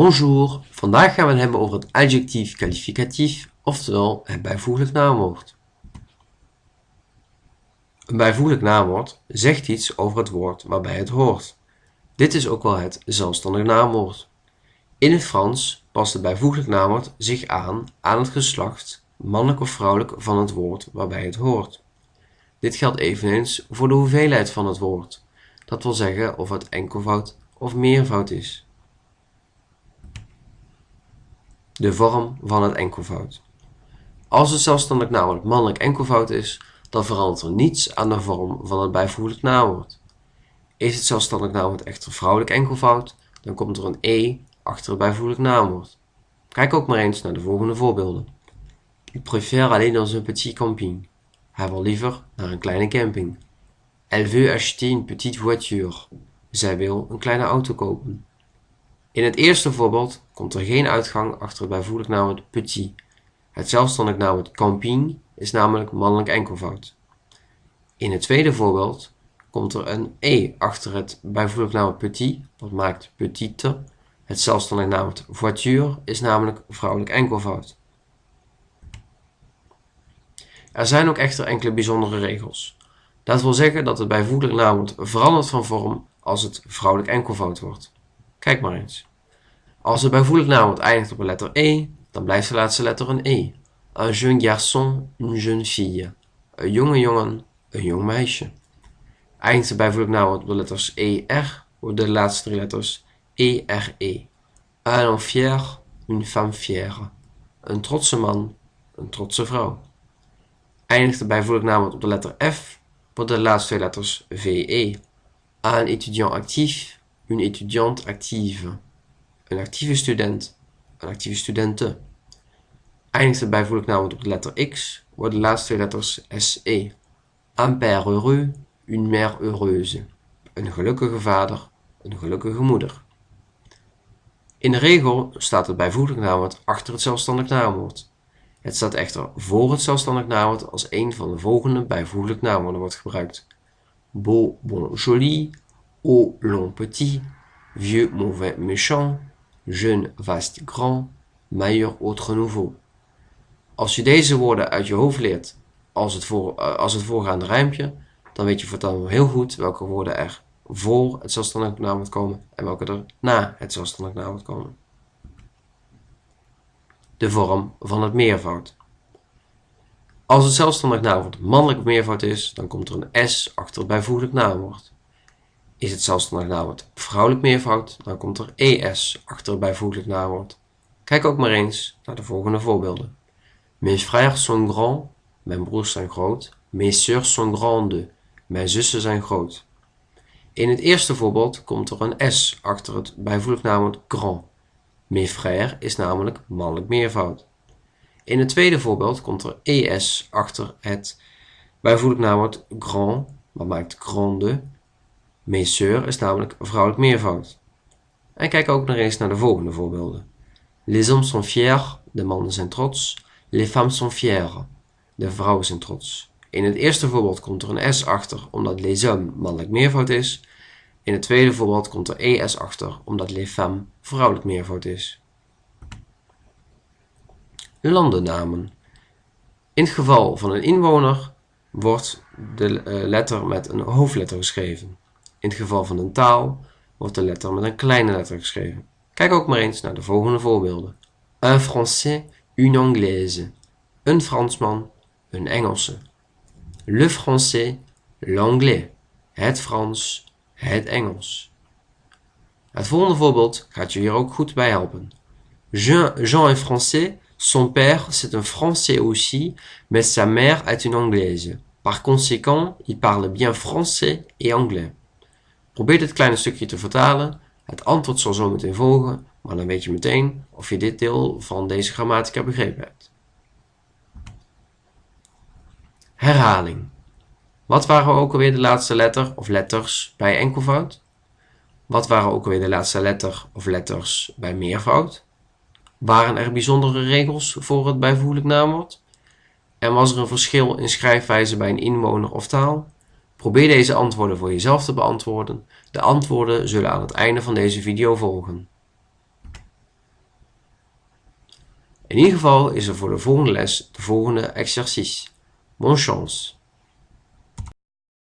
Bonjour, vandaag gaan we het hebben over het adjectief kwalificatief, oftewel het bijvoeglijk naamwoord. Een bijvoeglijk naamwoord zegt iets over het woord waarbij het hoort. Dit is ook wel het zelfstandig naamwoord. In het Frans past het bijvoeglijk naamwoord zich aan aan het geslacht, mannelijk of vrouwelijk, van het woord waarbij het hoort. Dit geldt eveneens voor de hoeveelheid van het woord, dat wil zeggen of het enkelvoud of meervoud is. De vorm van het enkelvoud. Als het zelfstandig naamwoord mannelijk enkelvoud is, dan verandert er niets aan de vorm van het bijvoeglijk naamwoord. Is het zelfstandig naamwoord echter vrouwelijk enkelvoud, dan komt er een e achter het bijvoeglijk naamwoord. Kijk ook maar eens naar de volgende voorbeelden. Il préfère aller dans un petit camping. Hij wil liever naar een kleine camping. Elle veut acheter une petite voiture. Zij wil een kleine auto kopen. In het eerste voorbeeld komt er geen uitgang achter het bijvoeglijk naamwoord petit. Het zelfstandig naamwoord camping is namelijk mannelijk enkelvoud. In het tweede voorbeeld komt er een e achter het bijvoeglijk naamwoord petit, wat maakt petite. Het zelfstandig naamwoord voiture is namelijk vrouwelijk enkelvoud. Er zijn ook echter enkele bijzondere regels. Dat wil zeggen dat het bijvoeglijk naamwoord verandert van vorm als het vrouwelijk enkelvoud wordt. Kijk maar eens. Als het bijvoeglijk naamwoord eindigt op een letter e, dan blijft de laatste letter een e. Un jeune garçon, une jeune fille. Een jonge jongen, een jong meisje. Eindigt het bijvoeglijk naamwoord op de letters er, worden de laatste drie letters ere. Un homme fier, une femme fière. Een trotse man, een trotse vrouw. Eindigt het bijvoeglijk naamwoord op de letter f, worden de laatste twee letters ve. Un étudiant actief, une étudiante active. Een actieve student, een actieve studente. Eindigt het bijvoeglijk op de letter x, worden de laatste twee letters se. Un père heureux, une mère heureuse. Een gelukkige vader, een gelukkige moeder. In de regel staat het bijvoeglijk naamwoord achter het zelfstandig naamwoord. Het staat echter voor het zelfstandig naamwoord als een van de volgende bijvoeglijk naamwoorden wordt gebruikt. Beau, bon, joli, haut, long, petit, vieux, mauvais, méchant, jeune, vaste, grand, meilleur, autre, nouveau. Als je deze woorden uit je hoofd leert als het, voor, als het voorgaande rijmpje, dan weet je voortaan heel goed welke woorden er voor het zelfstandig naamwoord komen en welke er na het zelfstandig naamwoord komen. De vorm van het meervoud. Als het zelfstandig naamwoord mannelijk meervoud is, dan komt er een s achter het bijvoeglijk naamwoord. Is het zelfstandig naamwoord vrouwelijk meervoud, dan komt er es achter het bijvoeglijk naamwoord. Kijk ook maar eens naar de volgende voorbeelden. Mes frères sont grands, mijn broers zijn groot. Mes sœurs sont grandes, mijn zussen zijn groot. In het eerste voorbeeld komt er een s achter het bijvoeglijk naamwoord grand. Mes frères is namelijk mannelijk meervoud. In het tweede voorbeeld komt er es achter het bijvoeglijk naamwoord grand, wat maakt grande. Mes sœurs is namelijk vrouwelijk meervoud. En kijk ook nog eens naar de volgende voorbeelden. Les hommes sont fiers, de mannen zijn trots. Les femmes sont fières, de vrouwen zijn trots. In het eerste voorbeeld komt er een s achter omdat les hommes mannelijk meervoud is. In het tweede voorbeeld komt er es achter omdat les femmes vrouwelijk meervoud is. Landennamen. In het geval van een inwoner wordt de letter met een hoofdletter geschreven. In het geval van een taal wordt de letter met een kleine letter geschreven. Kijk ook maar eens naar de volgende voorbeelden. Un français, une anglaise. Een Fransman, een Engelse. Le français, l'anglais. Het Frans, het Engels. Het volgende voorbeeld gaat je hier ook goed bij helpen. Jean, Jean est français, son père c'est un français aussi, mais sa mère est une anglaise. Par conséquent, il parle bien français et anglais. Probeer dit kleine stukje te vertalen. Het antwoord zal zo meteen volgen, maar dan weet je meteen of je dit deel van deze grammatica begrepen hebt. Herhaling. Wat waren ook alweer de laatste letter of letters bij enkelvoud? Wat waren ook alweer de laatste letter of letters bij meervoud? Waren er bijzondere regels voor het bijvoeglijk naamwoord? En was er een verschil in schrijfwijze bij een inwoner of taal? Probeer deze antwoorden voor jezelf te beantwoorden. De antwoorden zullen aan het einde van deze video volgen. In ieder geval is er voor de volgende les de volgende exercice. Bonne chance!